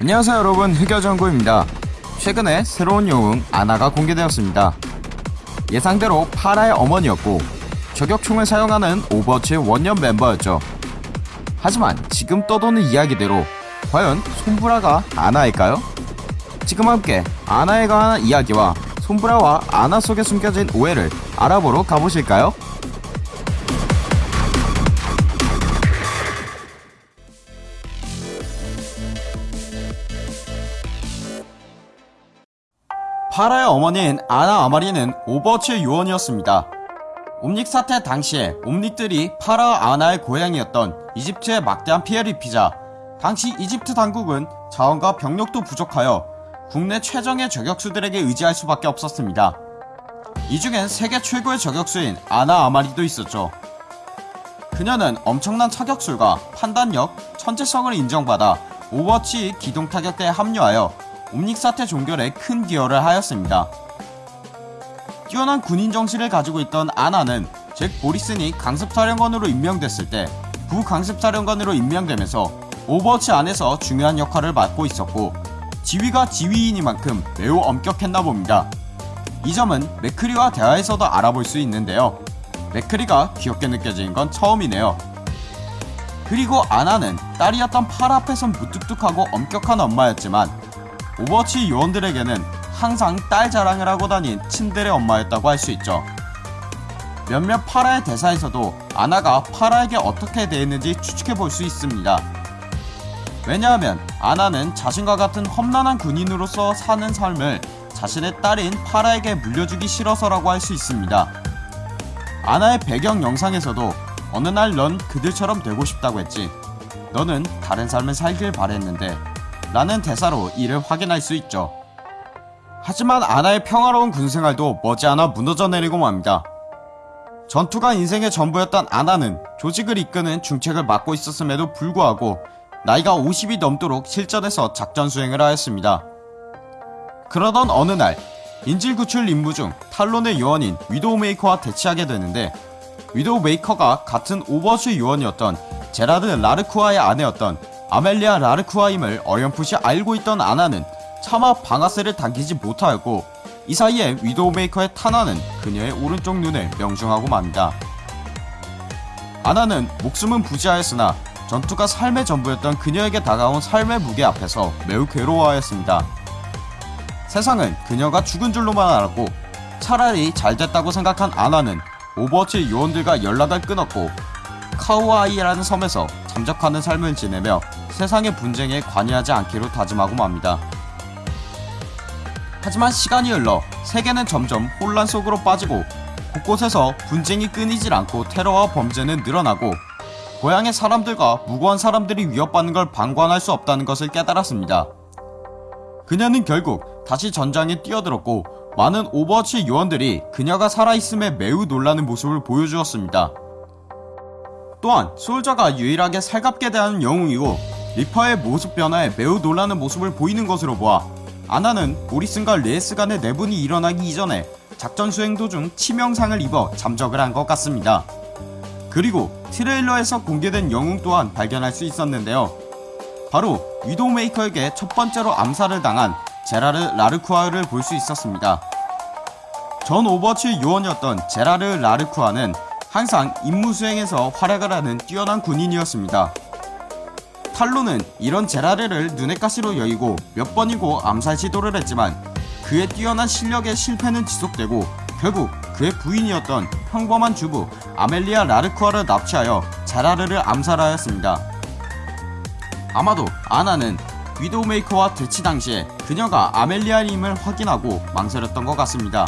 안녕하세요 여러분 흑여정구입니다 최근에 새로운 영웅 아나가 공개되었습니다 예상대로 파라의 어머니였고 저격총을 사용하는 오버워치의 원년 멤버였죠 하지만 지금 떠도는 이야기대로 과연 솜브라가 아나일까요? 지금 함께 아나에 관한 이야기와 솜브라와 아나 속에 숨겨진 오해를 알아보러 가보실까요? 파라의 어머니인 아나 아마리는 오버워치의 요원이었습니다. 옴닉 사태 당시에 옴닉들이 파라와 아나의 고향이었던 이집트에 막대한 피해를 입히자 당시 이집트 당국은 자원과 병력도 부족하여 국내 최정예 저격수들에게 의지할 수밖에 없었습니다. 이 중엔 세계 최고의 저격수인 아나 아마리도 있었죠. 그녀는 엄청난 사격술과 판단력, 천재성을 인정받아 오버워치 기동 타격대에 합류하여 옴닉 사태 종결에 큰 기여를 하였습니다. 뛰어난 군인 정신을 가지고 있던 아나는 잭 모리슨이 강습사령관으로 임명됐을 때 부강습사령관으로 임명되면서 오버워치 안에서 중요한 역할을 맡고 있었고 지위가 지위이니만큼 매우 엄격했나 봅니다. 이 점은 맥크리와 대화에서도 알아볼 수 있는데요. 맥크리가 귀엽게 느껴지는 건 처음이네요. 그리고 아나는 딸이었던 파라 앞에선 무뚝뚝하고 엄격한 엄마였지만 오버워치 요원들에게는 항상 딸 자랑을 하고 다닌 친들의 엄마였다고 할 수 있죠. 몇몇 파라의 대사에서도 아나가 파라에게 어떻게 대했는지 추측해 볼 수 있습니다. 왜냐하면 아나는 자신과 같은 험난한 군인으로서 사는 삶을 자신의 딸인 파라에게 물려주기 싫어서라고 할 수 있습니다. 아나의 배경 영상에서도 어느 날 넌 그들처럼 되고 싶다고 했지. 너는 다른 삶을 살길 바랬는데 라는 대사로 이를 확인할 수 있죠. 하지만 아나의 평화로운 군생활도 머지않아 무너져 내리고 맙니다. 전투가 인생의 전부였던 아나는 조직을 이끄는 중책을 맡고 있었음에도 불구하고 나이가 50이 넘도록 실전에서 작전 수행을 하였습니다. 그러던 어느 날 인질 구출 임무 중 탈론의 요원인 위도우메이커와 대치하게 되는데 위도우메이커가 같은 오버워치 요원이었던 제라드 라크루아의 아내였던 아멜리아 라크루아임을 어렴풋이 알고 있던 아나는 차마 방아쇠를 당기지 못하였고 이 사이에 위도우메이커의 탄환은 그녀의 오른쪽 눈을 명중하고 맙니다. 아나는 목숨은 부지하였으나 전투가 삶의 전부였던 그녀에게 다가온 삶의 무게 앞에서 매우 괴로워하였습니다. 세상은 그녀가 죽은 줄로만 알았고 차라리 잘됐다고 생각한 아나는 오버워치 요원들과 연락을 끊었고 카우아이라는 섬에서 잠적하는 삶을 지내며 세상의 분쟁에 관여하지 않기로 다짐하고 맙니다. 하지만 시간이 흘러 세계는 점점 혼란 속으로 빠지고 곳곳에서 분쟁이 끊이질 않고 테러와 범죄는 늘어나고 고향의 사람들과 무고한 사람들이 위협받는 걸 방관할 수 없다는 것을 깨달았습니다. 그녀는 결국 다시 전장에 뛰어들었고 많은 오버워치 요원들이 그녀가 살아있음에 매우 놀라는 모습을 보여주었습니다. 또한 솔저가 유일하게 살갑게 대하는 영웅이고 리퍼의 모습 변화에 매우 놀라는 모습을 보이는 것으로 보아 아나는 모리슨과 레예스 간의 내분이 일어나기 이전에 작전 수행 도중 치명상을 입어 잠적을 한 것 같습니다. 그리고 트레일러에서 공개된 영웅 또한 발견할 수 있었는데요. 바로 위도우메이커에게 첫 번째로 암살을 당한 제라르 라크루아를 볼 수 있었습니다. 전 오버워치 요원이었던 제라르 라크루아는 항상 임무 수행에서 활약을 하는 뛰어난 군인이었습니다. 탈론은 이런 제라르를 눈엣가시로 여기고 몇 번이고 암살 시도를 했지만 그의 뛰어난 실력의 실패는 지속되고 결국 그의 부인이었던 평범한 주부 아멜리아 라크루아를 납치하여 제라르를 암살하였습니다. 아마도 아나는 위도우메이커와 대치 당시에 그녀가 아멜리아임을 확인하고 망설였던 것 같습니다.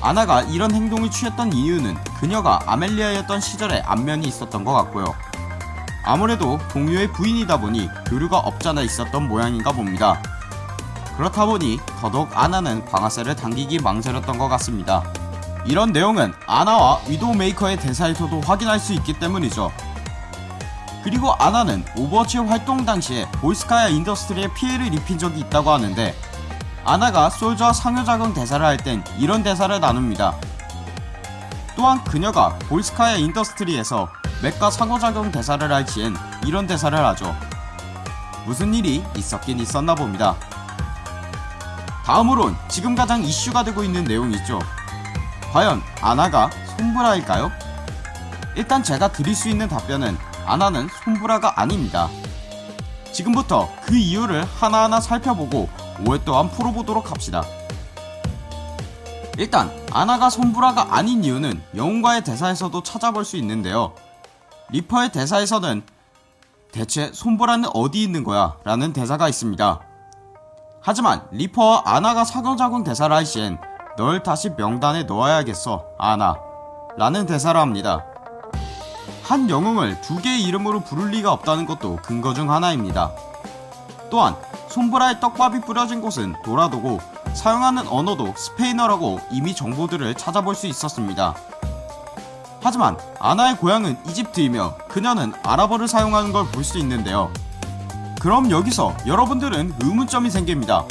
아나가 이런 행동을 취했던 이유는 그녀가 아멜리아였던 시절에 안면이 있었던 것 같고요. 아무래도 동료의 부인이다 보니 교류가 없잖아 있었던 모양인가 봅니다. 그렇다 보니 더더욱 아나는 방아쇠를 당기기 망설였던 것 같습니다. 이런 내용은 아나와 위도우메이커의 대사에서도 확인할 수 있기 때문이죠. 그리고 아나는 오버워치 활동 당시에 볼스카야 인더스트리에 피해를 입힌 적이 있다고 하는데 아나가 솔저와 상호작용 대사를 할 땐 이런 대사를 나눕니다. 또한 그녀가 볼스카야 인더스트리에서 맵과 상호작용 대사를 할 시엔 이런 대사를 하죠. 무슨 일이 있었긴 있었나 봅니다. 다음으론 지금 가장 이슈가 되고 있는 내용이죠. 과연 아나가 솜브라일까요? 일단 제가 드릴 수 있는 답변은 아나는 솜브라가 아닙니다. 지금부터 그 이유를 하나하나 살펴보고 또한 풀어보도록 합시다. 일단 아나가 솜브라가 아닌 이유는 영웅과의 대사에서도 찾아볼 수 있는데요. 리퍼의 대사에서는 대체 솜브라는 어디 있는 거야? 라는 대사가 있습니다. 하지만 리퍼와 아나가 상호작용 대사를 할 시엔 널 다시 명단에 넣어야겠어 아나 라는 대사를 합니다. 한 영웅을 두 개의 이름으로 부를 리가 없다는 것도 근거 중 하나입니다. 또한 손브라의 떡밥이 뿌려진 곳은 도라도고 사용하는 언어도 스페인어라고 이미 정보들을 찾아볼 수 있었습니다. 하지만 아나의 고향은 이집트이며 그녀는 아랍어를 사용하는 걸 볼 수 있는데요. 그럼 여기서 여러분들은 의문점이 생깁니다.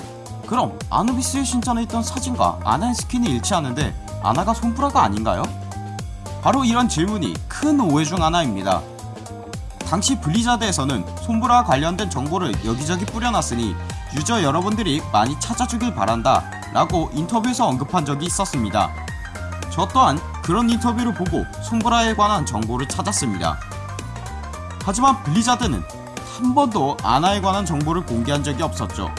그럼 아누비스의 신전에 있던 사진과 아나의 스킨이 일치하는데 아나가 솜브라가 아닌가요? 바로 이런 질문이 큰 오해 중 하나입니다. 당시 블리자드에서는 솜브라와 관련된 정보를 여기저기 뿌려놨으니 유저 여러분들이 많이 찾아주길 바란다 라고 인터뷰에서 언급한 적이 있었습니다. 저 또한 그런 인터뷰를 보고 솜브라에 관한 정보를 찾았습니다. 하지만 블리자드는 한 번도 아나에 관한 정보를 공개한 적이 없었죠.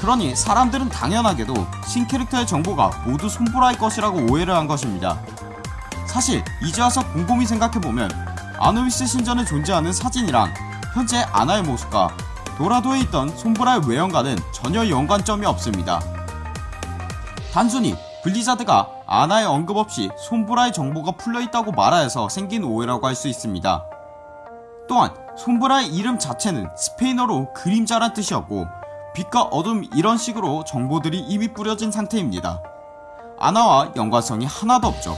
그러니 사람들은 당연하게도 신캐릭터의 정보가 모두 솜브라의 것이라고 오해를 한 것입니다. 사실 이제 와서 곰곰이 생각해보면 아누비스 신전에 존재하는 사진이랑 현재 아나의 모습과 도라도에 있던 솜브라의 외형과는 전혀 연관점이 없습니다. 단순히 블리자드가 아나의 언급 없이 솜브라의 정보가 풀려있다고 말하여서 생긴 오해라고 할 수 있습니다. 또한 솜브라의 이름 자체는 스페인어로 그림자란 뜻이었고 빛과 어둠 이런 식으로 정보들이 이미 뿌려진 상태입니다. 아나와 연관성이 하나도 없죠.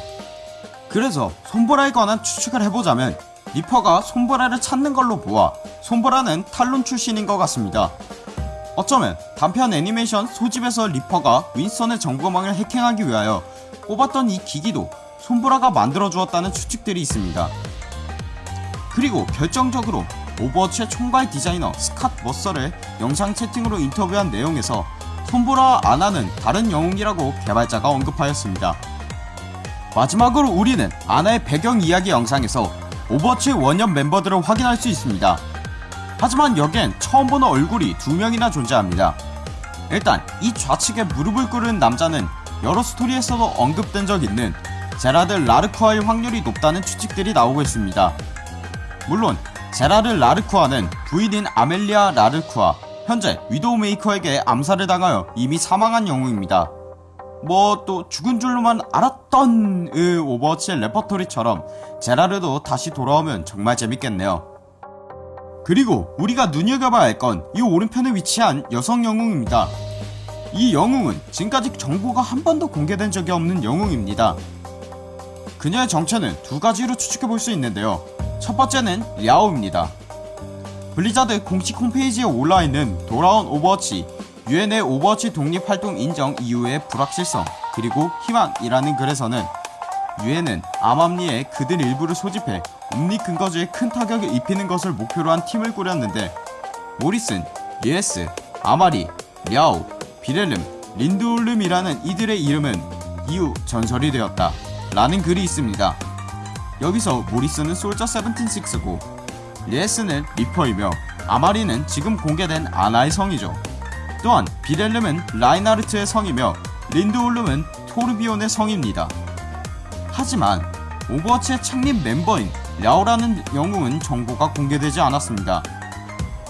그래서 솜브라에 관한 추측을 해보자면 리퍼가 솜브라를 찾는 걸로 보아 솜브라는 탈론 출신인 것 같습니다. 어쩌면 단편 애니메이션 소집에서 리퍼가 윈스턴의 정보망을 해킹하기 위하여 뽑았던 이 기기도 솜브라가 만들어주었다는 추측들이 있습니다. 그리고 결정적으로 오버워치의 총괄 디자이너 스캇 머서를 영상 채팅으로 인터뷰한 내용에서 솜브라와 아나는 다른 영웅이라고 개발자가 언급하였습니다. 마지막으로 우리는 아나의 배경 이야기 영상에서 오버워치 원년 멤버들을 확인할 수 있습니다. 하지만 여기엔 처음 보는 얼굴이 두 명이나 존재합니다. 일단 이 좌측에 무릎을 꿇은 남자는 여러 스토리에서도 언급된 적 있는 제라르 라크루아일 확률이 높다는 추측들이 나오고 있습니다. 물론 제라르 라크루아는 부인인 아멜리아 라크루아 현재 위도우 메이커에게 암살을 당하여 이미 사망한 영웅입니다. 뭐 또 죽은 줄로만 알았던 의 오버워치의 레퍼토리처럼 제라르도 다시 돌아오면 정말 재밌겠네요. 그리고 우리가 눈여겨봐야 할 건 이 오른편에 위치한 여성 영웅입니다. 이 영웅은 지금까지 정보가 한 번도 공개된 적이 없는 영웅입니다. 그녀의 정체는 두 가지로 추측해 볼 수 있는데요. 첫 번째는 랴오입니다. 블리자드 공식 홈페이지에 올라있는 돌아온 오버워치 유엔의 오버워치 독립활동 인정 이후의 불확실성 그리고 희망이라는 글에서는 유엔은 암암리에 그들 일부를 소집해 옴니 근거지에 큰 타격을 입히는 것을 목표로 한 팀을 꾸렸는데 모리슨, 레예스, 아마리, 랴오, 빌헬름, 린드홀름이라는 이들의 이름은 이후 전설이 되었다 라는 글이 있습니다. 여기서 모리슨은 솔저 76이고 레예스는 리퍼이며 아마리는 지금 공개된 아나의 성이죠. 또한 빌헬름은 라인하르트의 성이며 린드홀름은 토르비욘의 성입니다. 하지만 오버워치의 창립 멤버인 랴오라는 영웅은 정보가 공개되지 않았습니다.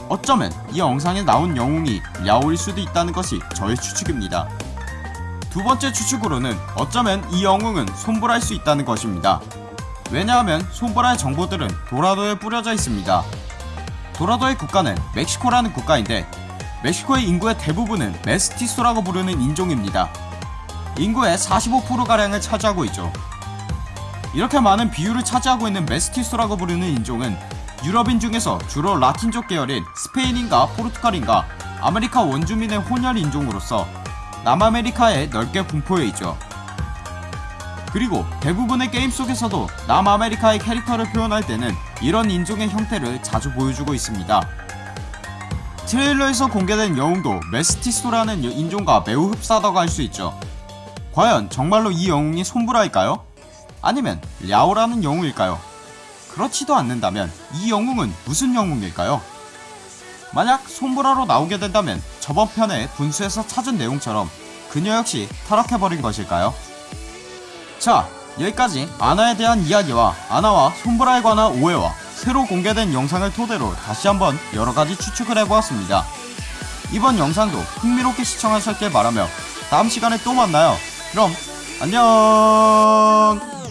어쩌면 이 영상에 나온 영웅이 랴오일 수도 있다는 것이 저의 추측입니다. 두 번째 추측으로는 어쩌면 이 영웅은 손보라일 수 있다는 것입니다. 왜냐하면 손보라의 정보들은 도라도에 뿌려져 있습니다. 도라도의 국가는 멕시코라는 국가인데 멕시코의 인구의 대부분은 메스티소라고 부르는 인종입니다. 인구의 45%가량을 차지하고 있죠. 이렇게 많은 비율을 차지하고 있는 메스티소라고 부르는 인종은 유럽인 중에서 주로 라틴족 계열인 스페인인과 포르투갈인과 아메리카 원주민의 혼혈 인종으로서 남아메리카에 넓게 분포해 있죠. 그리고 대부분의 게임 속에서도 남아메리카의 캐릭터를 표현할 때는 이런 인종의 형태를 자주 보여주고 있습니다. 트레일러에서 공개된 영웅도 메스티소라는 인종과 매우 흡사하다고 할 수 있죠. 과연 정말로 이 영웅이 손브라일까요? 아니면 랴오라는 영웅일까요? 그렇지도 않는다면 이 영웅은 무슨 영웅일까요? 만약 손브라로 나오게 된다면 저번 편에 분수에서 찾은 내용처럼 그녀 역시 타락해버린 것일까요? 자 여기까지 아나에 대한 이야기와 아나와 손브라에 관한 오해와 새로 공개된 영상을 토대로 다시 한번 여러가지 추측을 해보았습니다. 이번 영상도 흥미롭게 시청하셨길 바라며 다음 시간에 또 만나요. 그럼 안녕